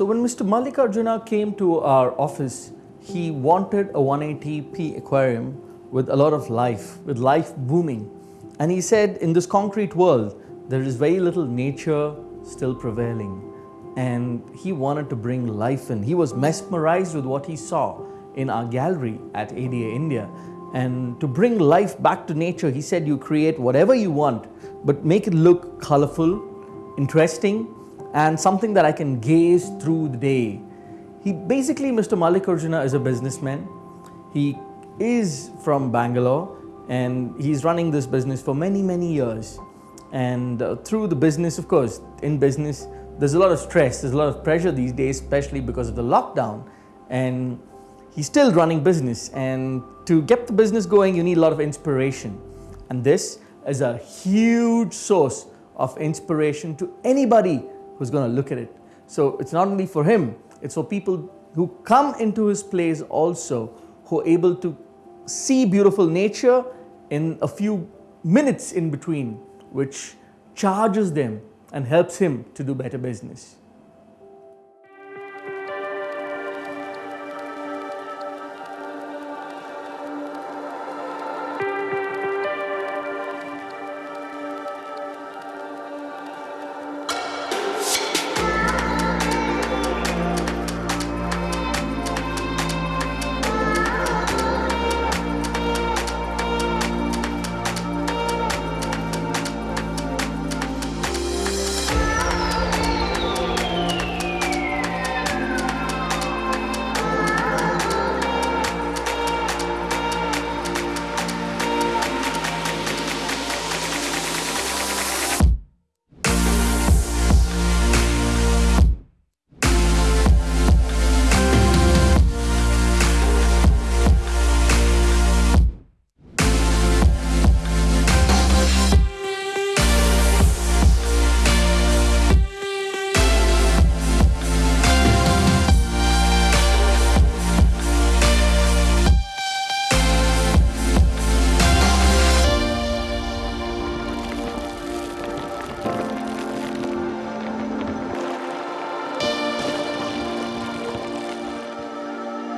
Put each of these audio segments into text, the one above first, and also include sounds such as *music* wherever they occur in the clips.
So when Mr. Mallikarjuna came to our office, he wanted a 180p aquarium with a lot of life, with life booming. And he said, in this concrete world, there is very little nature still prevailing. And he wanted to bring life in. He was mesmerized with what he saw in our gallery at ADA India. And to bring life back to nature, he said, you create whatever you want, but make it look colorful, interesting, and something that I can gaze through the day. He basically, Mr. Mallikarjuna is a businessman. He is from Bangalore and he's running this business for many, many years. And uh, through the business, of course, in business, there's a lot of stress, there's a lot of pressure these days, especially because of the lockdown. And he's still running business. And to get the business going, you need a lot of inspiration. And this is a huge source of inspiration to anybody who's going to look at it. So it's not only for him, it's for people who come into his place also, who are able to see beautiful nature in a few minutes in between, which charges them and helps him to do better business.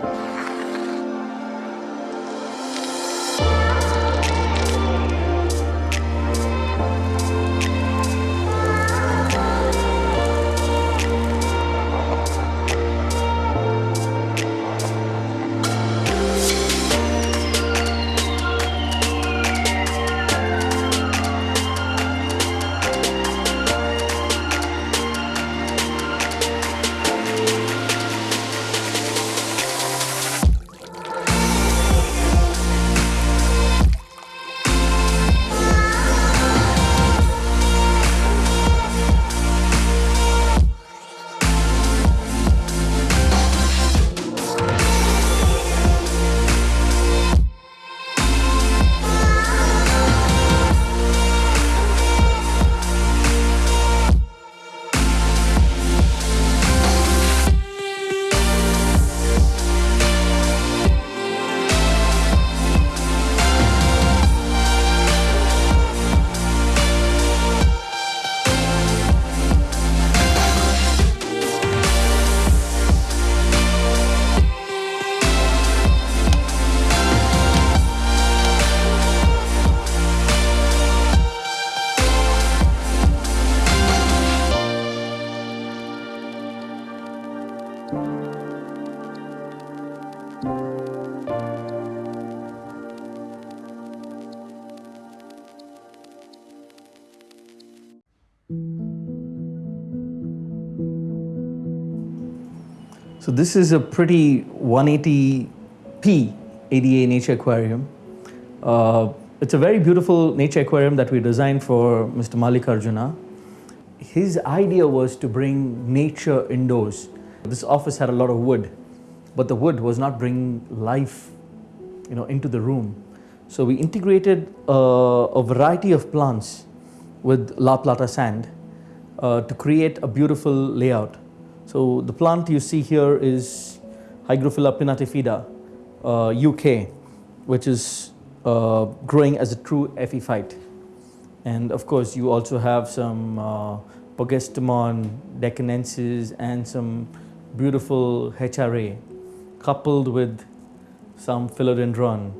Bye. So this is a pretty 180p ADA nature aquarium. Uh, it's a very beautiful nature aquarium that we designed for Mr. Mallikarjuna. His idea was to bring nature indoors. This office had a lot of wood, but the wood was not bringing life you know, into the room. So we integrated uh, a variety of plants with La Plata sand uh, to create a beautiful layout. So the plant you see here is Hygrophila pinnatifida, uh, UK, which is uh, growing as a true epiphyte. And of course, you also have some uh, Pogostemon deccanensis and some beautiful HRA coupled with some philodendron.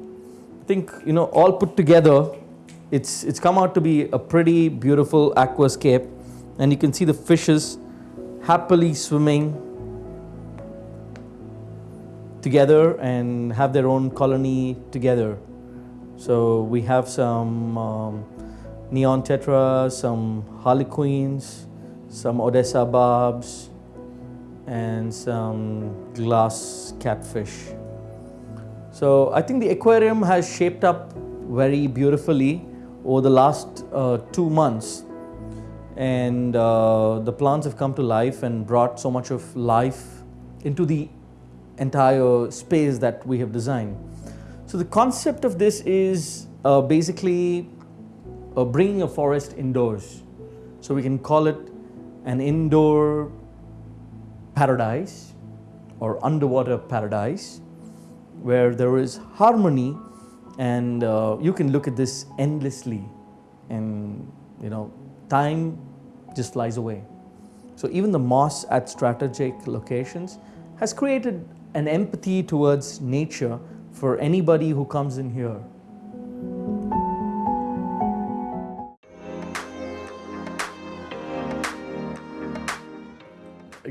I think, you know, all put together, it's, it's come out to be a pretty beautiful aquascape. And you can see the fishes happily swimming together and have their own colony together. So we have some um, neon tetra, some harlequins, some Odessa barbs, and some glass catfish. So I think the aquarium has shaped up very beautifully over the last uh, two months. And uh, the plants have come to life and brought so much of life into the entire space that we have designed. So the concept of this is uh, basically uh, bringing a forest indoors. So we can call it an indoor paradise or underwater paradise where there is harmony and uh, you can look at this endlessly and you know time just flies away so even the moss at strategic locations has created an empathy towards nature for anybody who comes in here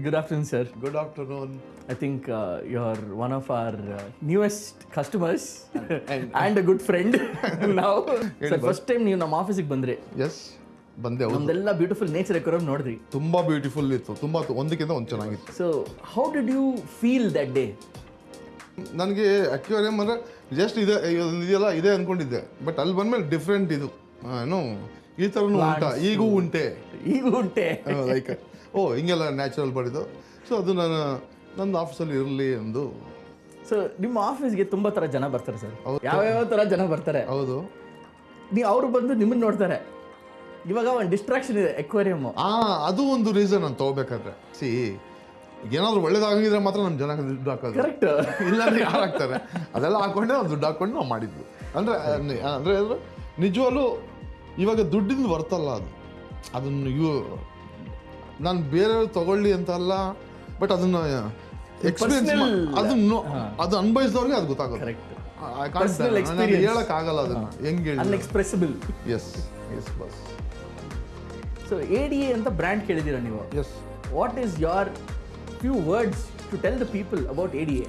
good afternoon sir Good afternoon. I think uh, you're one of our uh, newest customers And- *laughs* and a good friend *laughs* now. Sir first time ನೀವು ನಮ್ಮ ಆಫೀಸಿಗೆ ಬಂದ್ರಿ S ಬಂದೆ ಒಂದೆಲ್ಲ ನಮ್ದೆಲ್ಲ beautiful nature ಎಕೋರಮ್ ನೋಡಿದ್ರಿ ತುಂಬಾ beautiful ಇತ್ತು ತುಂಬಾ ಒಂದಕ್ಕಿಂತ ಒಂದು ಚೆನ್ನಾಗಿತ್ತು. So how did you feel that day ನನಗೆ ಅಕ್ವೇರಿಯಂ ಅಂದರೆ ಜಸ್ಟ್ ಇದೆ ಇದೆಯಲ್ಲ ಇದೆ ಅಂದ್ಕೊಂಡಿದ್ದೆ ಬಟ್ ಅಲ್ಲಿ ಬಂದ್ಮೇಲೆ ಡಿಫ್ರೆಂಟ್ ಇದು. ಏನು ಈ ಥರನೂ ಉಂಟ ಈಗೂ ಉಂಟೆ. ಈಗೂ ಉಂಟೆ. ಲೈಕ್ ಓ ಹಿಂಗೆಲ್ಲ ನ್ಯಾಚುರಲ್ ಬಡಿದು ಸೊ ಅದು ನಾನು ನನ್ನ ಆಫೀಸಲ್ಲಿ ಇರಲಿ ಎಂದು. ಸೊ ನಿಮ್ಮ ಆಫೀಸ್ಗೆ ತುಂಬ ಥರ ಜನ ಬರ್ತಾರೆ ಸರ್. ಯಾವ್ಯಾವ ಥರ ಜನ ಬರ್ತಾರೆ? ಹೌದು. ನೀವು ಅವರು ಬಂದು ನಿಮ್ಮನ್ನು ನೋಡ್ತಾರೆ. ಇವಾಗ ಒಂದು ಡಿಸ್ಟ್ರಾಕ್ಷನ್ ಇದೆ ಎಕ್ವೇರಿಯಮ್ ಆ ಅದು ಒಂದು ರೀಸನ್ ನಾನು ತಗೋಬೇಕಾದ್ರೆ. ಸಿ ಏನಾದ್ರು ಒಳ್ಳೇದಾಗಿದ್ರೆ ಮಾತ್ರ ನಮ್ಮ ಜನ ದುಡ್ಡು ಹಾಕೋದು. ಕರೆಕ್ಟ್ ಇಲ್ಲಾಂದ್ರೆ ಯಾರು ಹಾಕ್ತಾರೆ? ಅದೆಲ್ಲ ಹಾಕೊಂಡೆ ನಾವು ದುಡ್ಡು ಹಾಕೊಂಡು ನಾವು ಮಾಡಿದ್ವಿ. ಅಂದರೆ ಅಂದರೆ ನಿಜವಾಗ್ಲೂ ಇವಾಗ ದುಡ್ಡಿಂದ ಬರ್ತಲ್ಲ ಅದು. ಅದನ್ನು ಇವು ನಾನು ಬೇರೆಯವ್ರು ತಗೊಳ್ಳಿ ಅಂತ ಅಲ್ಲ ಬಟ್ ಅದನ್ನ ಎಕ್ಸ್ಪೀರಿಯನ್ಸ್ ಅದನ್ನು ಅದು ಅನ್ಭವಿಸಿದವ್ರಿಗೆ ಅದು ಗೊತ್ತಾಗುತ್ತೆ ಕರೆಕ್ಟ್ I ಎಕ್ಸ್ಪೀರಿಯನ್ಸ್ ಹೇಳಕ್ ಆಗಲ್ಲ ಅದನ್ನ. ಹೆಂಗ್ ಹೇಳಿ ಅನ್ಎಕ್ಸ್ಪ್ರೆಸಿಬಲ್ ಎಸ್ ಎಸ್ ಬಸ್ ಸೊ ಎ ಡಿ ಎ ಅಂತ ಬ್ರ್ಯಾಂಡ್ ಕೇಳಿದ್ದೀರಾ ನೀವು? Yes what is your few words to tell the people about A D A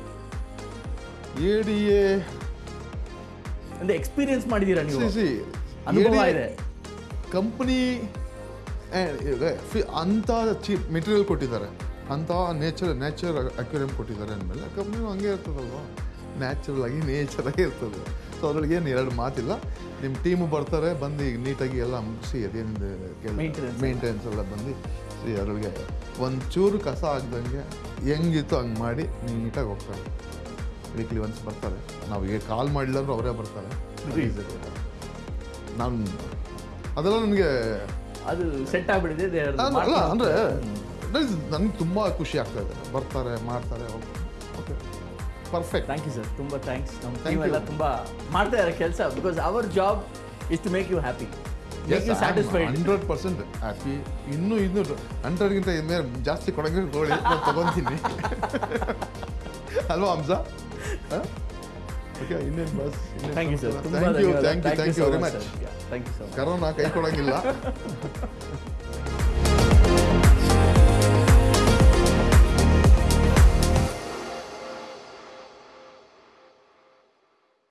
A D A ಅಂದ್ರೆ ಎಕ್ಸ್ಪೀರಿಯನ್ಸ್ ಮಾಡಿದ್ದೀರಾ ನೀವು? ಸಿ ಅನುಭವ ಇದೆ. ಕಂಪ್ನಿ ಅಂಥ ಚೀಪ್ ಮೆಟೀರಿಯಲ್ ಕೊಟ್ಟಿದ್ದಾರೆ. ಅಂಥ ನೇಚರ್ ನೇಚರ್ ಅಕ್ಯೂರಿಯಂ ಕೊಟ್ಟಿದ್ದಾರೆ ಅಂದಮೇಲೆ ಕಂಪ್ನಿನೂ ಹಂಗೆ ಇರ್ತದಲ್ವ? ನ್ಯಾಚುರಲ್ ಆಗಿ ನೇಚರ್ ಆಗಿ ಇರ್ತದೆ. ಸೊ ಅದ್ರೊಳಗೆ ಏನು ಎರಡು ಮಾತಿಲ್ಲ. ನಿಮ್ಮ ಟೀಮು ಬರ್ತಾರೆ ಬಂದು ಈಗ ನೀಟಾಗಿ ಎಲ್ಲ ಮುಗಿಸಿ ಅದೇನಿದೆ. ಮೇಂಟೆನೆನ್ಸ್ ಎಲ್ಲ. ಬಂದು ಸಿ ಅದ್ರೊಳಗೆ ಒಂಚೂರು ಕಸ ಆಗ್ದಂಗೆ ಹೆಂಗಿತ್ತು ಹಂಗೆ ಮಾಡಿ ನೀಟಾಗಿ ಹೋಗ್ತಾರೆ. ವೀಕ್ಲಿ ಒನ್ಸ್ ಬರ್ತಾರೆ. ನಾವು ಈಗ ಕಾಲ್ ಮಾಡಿಲ್ಲ ಅಂದ್ರೆ ಅವರೇ ಬರ್ತಾರೆ. ನಾನು ಅದೆಲ್ಲ ನನಗೆ ಅದು ಸೆಟ್ ಅಲ್ಲ ಅಂದರೆ ನನಗೆ ತುಂಬ ಖುಷಿ ಆಗ್ತಾ ಇದೆ. ಬರ್ತಾರೆ ಮಾಡ್ತಾರೆ okay perfect thank you sir ತುಂಬ ಥ್ಯಾಂಕ್ಸ್ ನಮ್ಮ ಟೀಮ್ ಎಲ್ಲ. ತುಂಬ ಮಾಡ್ತಾ ಇದ್ದಾರೆ ಕೆಲಸ. Because our job is to make you happy hundred percent happy ಇನ್ನೂ ಇನ್ನೂ ಹಂಡ್ರೆಡ್ಗಿಂತ ಮೇಲೆ ಜಾಸ್ತಿ ಕೊಡಂಗೆ ಗೋಳಿ ನಾನು ತಗೊಂತೀನಿ. ಅಲ್ವಾ ಹಂಸ ಓಕೆ ಇನ್ನೇನು bus thank you sir thank you thank you thank you very much thank you so much corona ಕೈ ಕೊಡಂಗಿಲ್ಲ. *laughs*